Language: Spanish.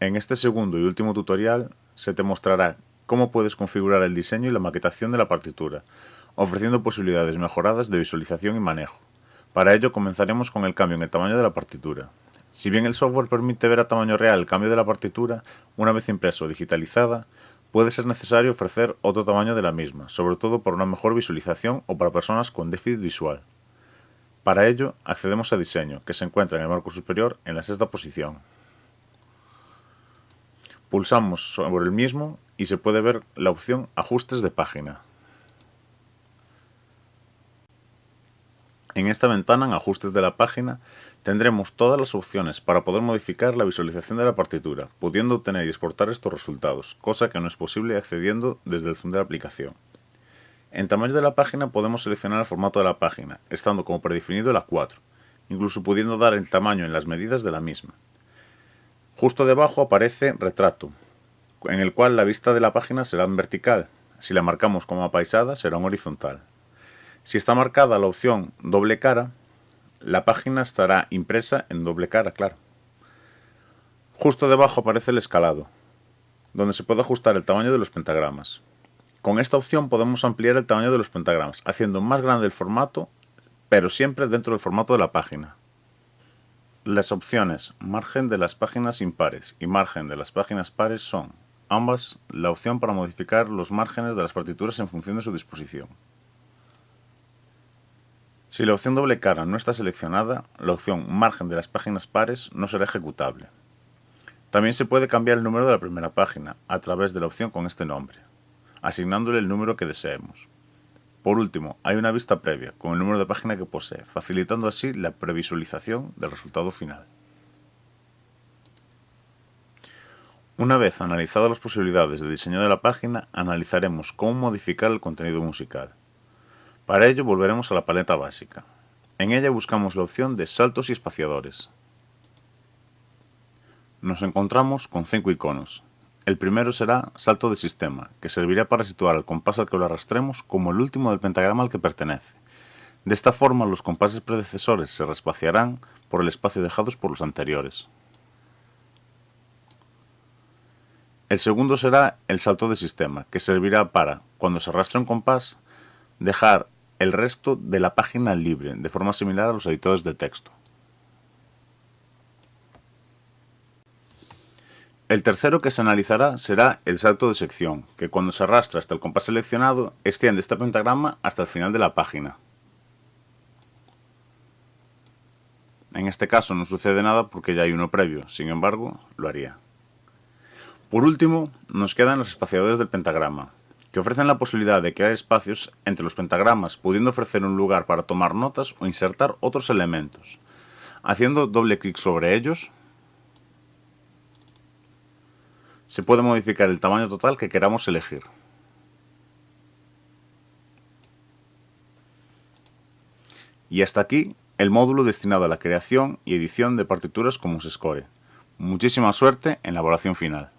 En este segundo y último tutorial se te mostrará cómo puedes configurar el diseño y la maquetación de la partitura, ofreciendo posibilidades mejoradas de visualización y manejo. Para ello comenzaremos con el cambio en el tamaño de la partitura. Si bien el software permite ver a tamaño real el cambio de la partitura, una vez impreso o digitalizada, puede ser necesario ofrecer otro tamaño de la misma, sobre todo por una mejor visualización o para personas con déficit visual. Para ello, accedemos a Diseño, que se encuentra en el marco superior en la sexta posición. Pulsamos sobre el mismo y se puede ver la opción Ajustes de página. En esta ventana, en Ajustes de la página, tendremos todas las opciones para poder modificar la visualización de la partitura, pudiendo obtener y exportar estos resultados, cosa que no es posible accediendo desde el zoom de la aplicación. En tamaño de la página podemos seleccionar el formato de la página, estando como predefinido la 4, incluso pudiendo dar el tamaño en las medidas de la misma. Justo debajo aparece retrato, en el cual la vista de la página será en vertical. Si la marcamos como apaisada será en horizontal. Si está marcada la opción doble cara, la página estará impresa en doble cara, claro. Justo debajo aparece el escalado, donde se puede ajustar el tamaño de los pentagramas. Con esta opción podemos ampliar el tamaño de los pentagramas, haciendo más grande el formato, pero siempre dentro del formato de la página. Las opciones margen de las páginas impares y margen de las páginas pares son, ambas, la opción para modificar los márgenes de las partituras en función de su disposición. Si la opción doble cara no está seleccionada, la opción margen de las páginas pares no será ejecutable. También se puede cambiar el número de la primera página a través de la opción con este nombre, asignándole el número que deseemos. Por último, hay una vista previa con el número de página que posee, facilitando así la previsualización del resultado final. Una vez analizadas las posibilidades de diseño de la página, analizaremos cómo modificar el contenido musical. Para ello volveremos a la paleta básica. En ella buscamos la opción de saltos y espaciadores. Nos encontramos con cinco iconos, el primero será salto de sistema, que servirá para situar el compás al que lo arrastremos como el último del pentagrama al que pertenece. De esta forma los compases predecesores se respaciarán por el espacio dejados por los anteriores. El segundo será el salto de sistema, que servirá para, cuando se arrastre un compás, dejar el resto de la página libre, de forma similar a los editores de texto. El tercero que se analizará será el salto de sección, que cuando se arrastra hasta el compás seleccionado, extiende este pentagrama hasta el final de la página. En este caso no sucede nada porque ya hay uno previo, sin embargo, lo haría. Por último, nos quedan los espaciadores del pentagrama, que ofrecen la posibilidad de crear espacios entre los pentagramas, pudiendo ofrecer un lugar para tomar notas o insertar otros elementos. Haciendo doble clic sobre ellos, se puede modificar el tamaño total que queramos elegir. Y hasta aquí el módulo destinado a la creación y edición de partituras como Score. Muchísima suerte en la evaluación final.